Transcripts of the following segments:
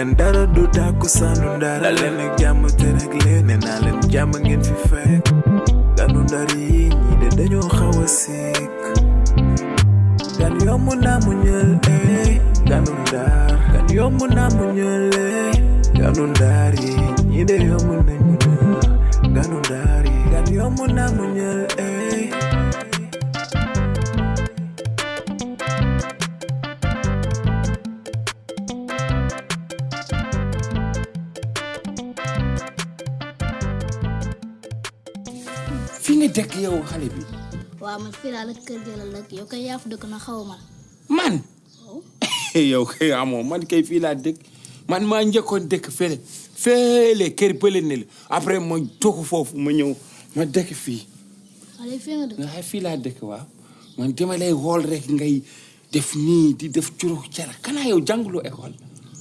gan dara du tàkku sànnu ndar da leen ak jàmm te rek leen ne naa leen jàmm ngeen fi fekk ganu ndar yi de dañoo xaw a sikk gan yomb naa mu ñël eh ganu ndar gan yomb naa mu ñël eh ganu ndar yi de yomb nañu ñël ganu ndar yi gan yomb naa mu ñël nga dëkk yow xale bi waaw man fii laa la kër gi la dëkk yow kay yaa fa dëkk na xaw ma man yow kay amoo man kay fii laa dëkk man maa njëkkoon dëkk fële fële kër bële ne la après ma toxu foofu ma ñëw ma dëkk fii xale fii nga dëkk nga fii laa dëkk waaw man dama lay xool rek ngay def nii di def curux cara. Kanaa yow jànguloo école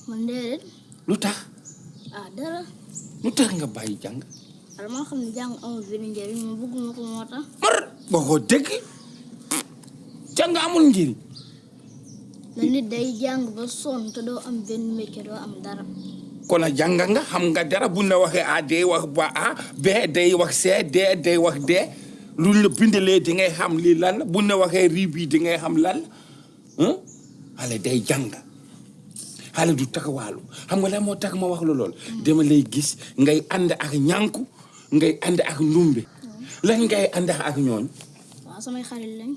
man déedéet lu tax ah dara lu tax nga bàyyi jàng wala maa xam ne jàng amul benn njëriñ ma bëgguma ko moo tax mar waxoo dëgg jàng amul njëriñ na nit day jàng ba sonn te doo am benn métier doo am dara kon a jàng nga xam nga dara bu la waxee a day wax ba a b day wax c d day wax d lu la bindalee di ngay xam lii lan la bu la waxee rii bii di ngay xam lan la xale day jàng xale du taxawaalu xam nga lan moo tax ma wax la lool dama lay gis ngay ànd ak ñànku ngay ànd ak ndumbe. Lan ngay ànd ak ñooñ? Waaw samay xarit lañ.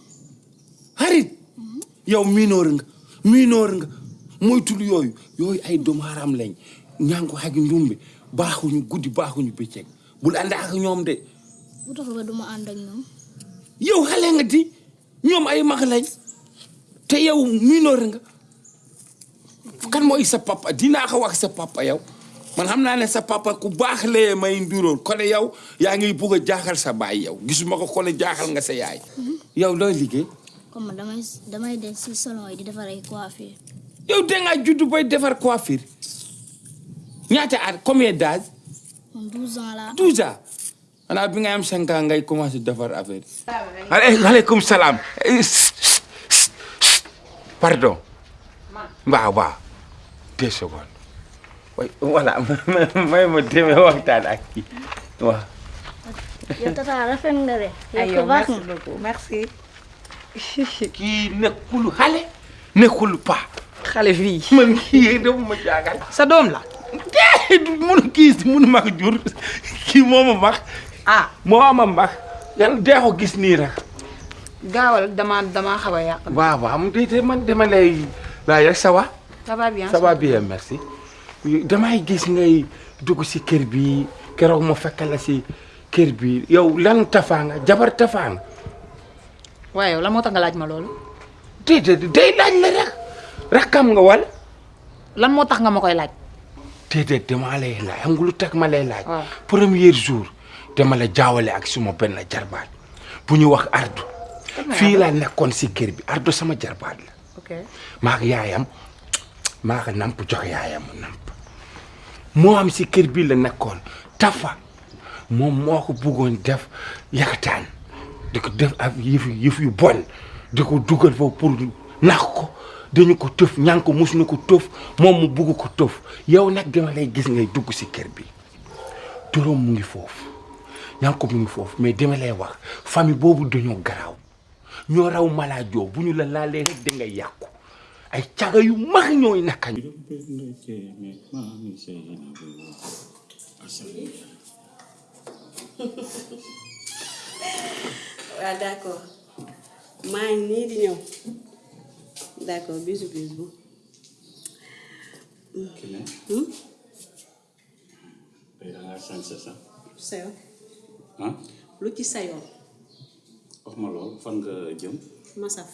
Xarit? Yow miinoor nga miinoor nga. Moytul yooyu. Yooyu ay doomu haram lañ. Ñànku ak ndumbe. Baaxuñu guddi baaxuñu bëccëg. Bul ànd ak ñoom de. Bu tax ba duma ànd ak ñoom. Yow xale nga di. Ñoom ay mag lañ. Te yow miinoor nga. Kan mooy sa papa? Dinaa ko wax sa papa yow man xam naa ne sa papa ku baax lee may nduróol kone yow yaa ngi bugg a jaaxal sa baay yow. Gisuma ko kone jaaxal nga sa yaay. Yow looy liggéey? Comme man damay damay dem si salon yi di defar ay coiffure. Yow dangaa juddu bay defar coiffure. Ñaata at? Combien d'âge? Man 12 ans laa 12 ans. Xanaa bi nga am 5 ans ngay commencé defar affaire yi. aleykum salaam. pardon. waaw waaw. deux secondes. Oui voilà may ma demee waxtaan ak kii waaw. yow tata rafet nga de ay yow yow ko baax merci nga beaucoup merci. kii nekkul xale. nekkul pa. xale fii. man kii dafa ma jaagal. sa doom la. déedéet mun kii mun ma jur kii moo ma max. ah moo ma max. yàlla dee ko gis nii rek. gaawal dama dama xaw a yàq. waaw waaw am déedéet man dama lay laaj rek ça va. ça va bien. ça va bien merci. Damay gis ngay dugg si kër bi keroog ma fekk la si kër bi yow lan tafaa nga jabar tafaa nga. waaye la moo tax nga laaj ma loolu. déedéet day laaj la rek. rakkam nga wala. lan moo tax nga ma koy laaj. déedéet dama lay laaj xam nga lu tax ma lay laaj. premier jour dama la jaawale ak suma benn jarbaat bu ñu wax ardu fii laa nekkoon si kër bi ardu sama jarbaat la. ok maa ko yaayam maa ko namp jox yaayam mu namp moo am si kër bi la nekkoon tafa. Moom moo ko bëggoon def yakataan. Di ko def ak yëf yëf yu bon. Di ko dugal foofu pour nax ko. Dañu ko tëf ñaan ko mus na ko tëf. Moom mu bugg ko tëf. Yow nag dama lay gis ngay dugg si kër bi. Turam mu ngi foofu. Ñaan ko mu ngi foofu. Mais dama lay wax famille boobu dañoo garaaw. Ñoo raw malaajoo bu ñu la laalee rek da ngay yàqu ay caga yu mag ñooy naka waaw d'accord maa ngi nii di ñëw d'accord bisu bisu bu hmm? tey da ngaa sañse sax sa yoon ah lu ci sa yoon wax ma loolu fan nga jëm fu ma saf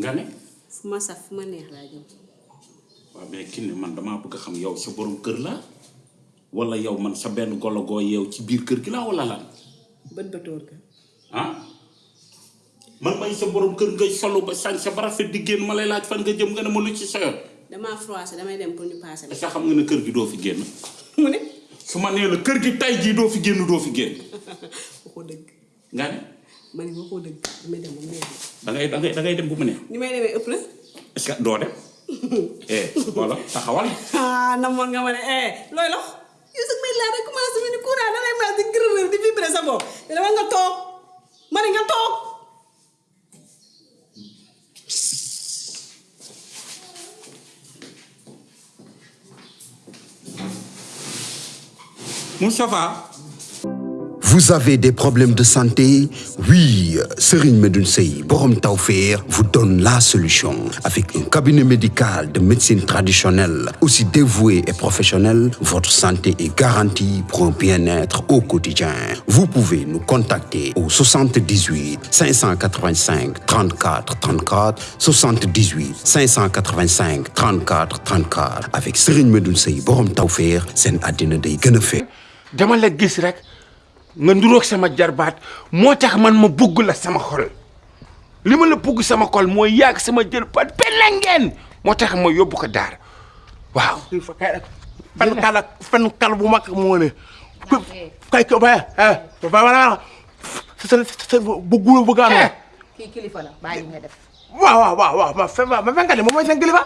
nga ne fu ma saf fu ma neex laa jëm waaw mais kii ne man damaa bëgg xam yow sa borom kër la wala yow man sa benn golo goo yeew ci biir kër gi la wala lan? Bët bëtóor ka ah? Man may sa borom kër ngay solu ba sañ sa ba rafet di génn ma lay laaj fan nga jëm nga ne ma lu ci sa yoon. Damaa froissé damay dem pour ñu est-ce que xam nga ne kër gi doo fi génn? Mu ne. Su ma nee la kër gi tay jii doo fi génn doo fi génn. Waxoo dëgg. Nga ne ma ne waxoo dëgg damay dem ba mu neex da ngay da ngay da ngay dem bu mu neex ni may demee ëpp la est-ce que doo dem eh voilà taxawal ah namoon nga ma ne eh looy lox yow sax may laa rek commencé mi ni courant da lay mas di gërërër di vibré sa bopp dama nga toog ma ne nga toog Moustapha Vous avez des problèmes de santé? Oui, Serigne Medoun Sey, Borom Tawfeer vous donne la solution. Avec un cabinet médical de médecine traditionnelle, aussi dévoué et professionnel, votre santé est garantie pour un bien-être au quotidien. Vous pouvez nous contacter au 78 585 34 34 78 585 34 34 avec Serigne Medoun Sey, Borom Tawfeer, seen àddina day gën a fe dama la nga nduroog sama jarbaat moo tax man ma bugg la sama xol. Li ma la bugg sama xol mooy yàgg sama jarbaat benn ngeen moo tax ma yóbbu ko daar waaw. fen kal ak fen kal bu mag moo ne. Kay ko ba eh ba wala sa sa bu gulu bu gaano kii kilifa la bàyyi li nga def. Waaw waaw waaw ma fen ma fenkat moom mooy seen kilifa.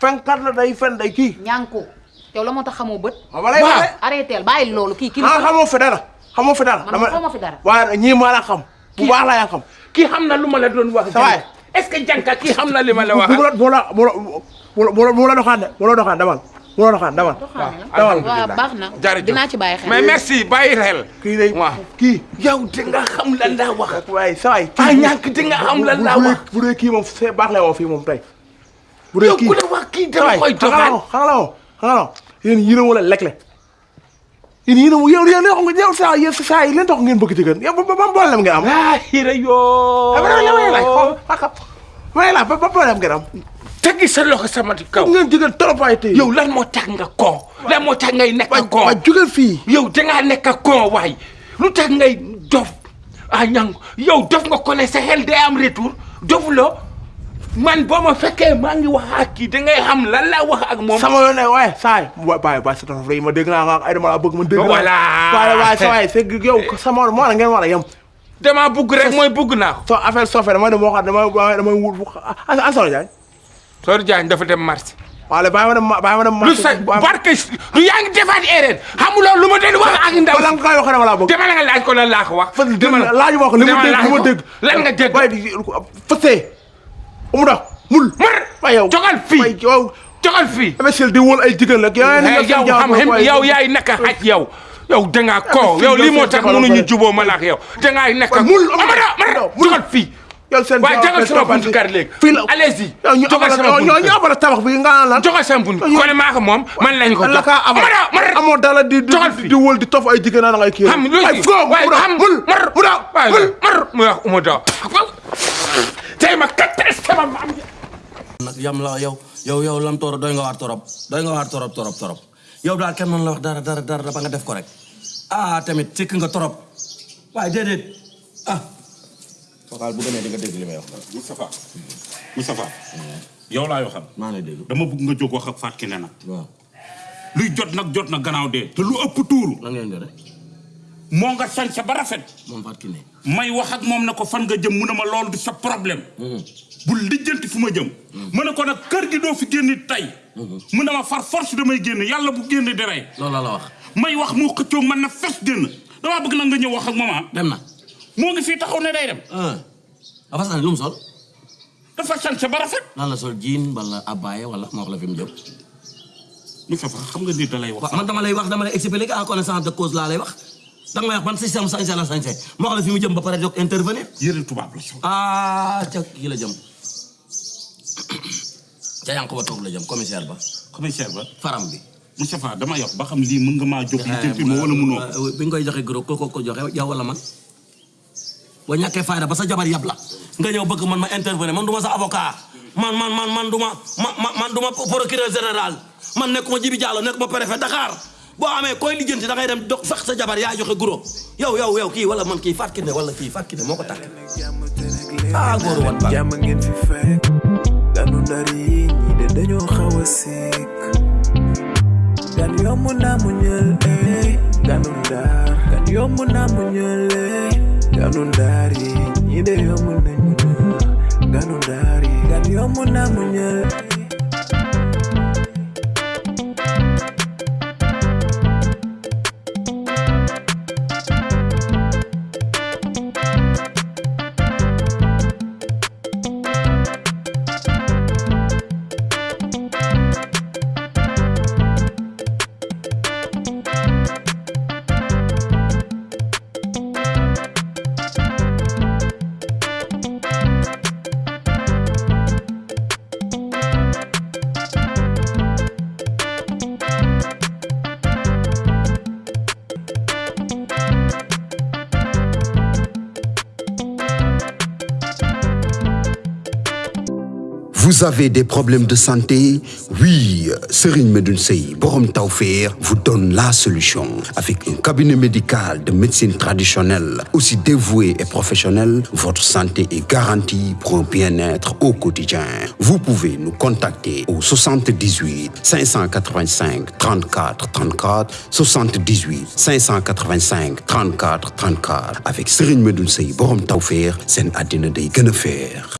Fenkat la day fen day kii. Ñànku yow la moo tax xamoo bët? Waaw. walay wax arrêteel bàyyi loolu kii ah kilifa la xamoo fi dara xamoo fi dara. Man xamoo fi dara. waaye ñii maa la xam. Bu baax la yaa xam. Kii xam na lu ma la doon wax. Waay. est-ce que jànka kii xam na li ma la wax. bu la bu la bu la bu la bu la doxaan de bu la doxaan demal bu la doxaan demal demal waaw baax na. Dinaa ci bàyyi xel. Mais merci bàyyi xel. kii day waaw. kii. Yow di nga xam lan laa wax. waaye sa waay ah ñàkk di nga xam lan laa wax. bu dee kii moom c'est baax la woo fii moom tey. Bu dee yow kii. ku la wax kii dama waay koy la la xam nga la yéen yéen a wala lekle yéen yéen a yow yéen xam nga yow saa yéen saa yi leen tax ngeen bëgg jigéen yow ba ba problème ngeen am ah hira yoo. ah la may laaj xam may laaj ba ba problème ngeen am teggi sa loxo sama kaw. ngeen jigéen trop ay tey yow lan moo tax nga kon. lan moo tax ngay nekk kon. waa jógeel fii yow dangaa nekk kon waay lu tax ngay dof ah ñang yow dof nga ko ne sa xel day am retour dofuloo man boo ma fekkee maa ngi wax ak kii dangay xam lan laa wax ak moom. sama yoon ne waaye saay wa bàyyi bàyyi sa tof yi ma dégg naa nga ay dama la bëgg ma dégg naa Voilà. waaye waaye sa waay c'est yow sama moo la ngeen war a yem damaa bugg rek mooy bugg naa ko. so affaire sofe damay dem waxaat damay damay wut an solo jaay Sor Diagne dafa dem marché. wala bàyyi ma dem bàyyi ma dem lu sa barke lu yaa ngi defaat erreur xamuloo lu ma doon wax ak ndaw. lan nga wax dama laa bëgg dama la nga laaj ko lan laa ko wax. dama laaj ma ko li ma dégg li ma dégg lan nga dégg. waaye fësee mu dox mul. Mar. Waaye yow. Jogal fii. Waaye yow. Jogal fii. imbécile di wóol ay jigéen la. Yow Eh, yow xam xam yow yaay nekk xaj yow. Yow dangaa ko. fii yow yow lii moo seen tax jabar mënuñu ba juboo ma la ak yow. Dangaa nekk Waaye mul amada mara mul. jogal fii. Yow seen waaye jogal sama buntu kër léegi. fii la allez-y. yow ñu jogal abal sama buntu yow ñu kër. abal tabax bi nga naan lan jogal sama buntu. Ñu- kon maa ko moom. Man lañ ko la jox. kaa abal amada mara amoo dala di di Jogal fii. di wóol di tof ay jigéen naan ngay kii. Xam lu ay foo waaye mu dox xam. Mul. Mar mu dox waaye mul mar mu wax umu dox tey ma kattan sama maam nag yam la yow yow yow lam tooro doy nga waar torop doy nga waar torop torop. Torop yow daal kenn mën la wax dara dara dara ba nga def ko rek ah tamit cikk nga torop. Waaye déedéet ah. Fokaal bu demee di nga dégg li may wax Moustapha Moustapha yow laay waxal maa ngi lay dégg dama bëgg nga jóg wax ak nag waaw luy jot nag jot na gannaaw dee te lu ëpp tuuru lan ngeen moo nga sañse ba rafet. Moom Fatou Kiné. may wax ak moom ne ko fan nga jëm mu ne ma loolu du sa problème. Bul lijjanti fu ma jëm. Mu ne ko nag kër gi doo fi génn tey. Mu ne ma far force damay génn yàlla bu génn di rey. Loolu la la wax. may wax mu xëccoog man na fes génn damaa bëgg nag nga ñëw wax ak moom ah dem na. moo ngi fii taxaw ne day dem. Ah afa sani lu mu sol? dafa sañse ba rafet. Lan la sol jean wala abbaye wala ma wax la fi mu jëm? Moustapha xam nga nit da lay wax. Man dama lay wax dama lay expliquer en connaissance de cause laa lay wax danga may wax ban système sañse la sañse ma wax la fi mu jëm ba pare jóg intervenir la sol ah ca kii la jëm ca yànq ba toog la jëm commissaire ba commissaire ba faram bi. Moustapha dama yox ba xam lii mën nga maa jóg lijjanti ma wala mënoo ko bi nga koy joxe gros ko ko ko joxe yow wala man boo ñàkkee fayda ba sa jabar yab la nga ñëw bëgg man ma intervenir man du ma sa avocat man man man man du ma ma ma man du ma procureur général man nekkuma Jibi Diallo nekkuma préfet Dakar boo amee koy lijjanti da ngay dem dox fex sa jabar yaa joxe gros yow yow yow kii wala man kii Fatou Kiné wala kii Fatou Kiné moo ko takk. Ah góoru wat ba. Jàmm ngeen fi fekk. Ganu ndar yi ñi de dañoo xaw a sikk. Gan yomb naa mu ñël eh. Ganu ndar. Gan yomb naa mu ñël eh. Ganu ndaar yi ñi de yomb nañ muñal ganu ndaar yi. Gan yomb na muñal Vous avez des problèmes de santé? Oui, Serine Medunsei, Borom Taufer vous donne la solution. Avec un cabinet médical de médecine traditionnelle, aussi dévoué et professionnel, votre santé est garantie pour un bien-être au quotidien. Vous pouvez nous contacter au 78 585 34 34 78 585 34 34 avec Serine Medunsei, Borom Taufer, c'est un adina.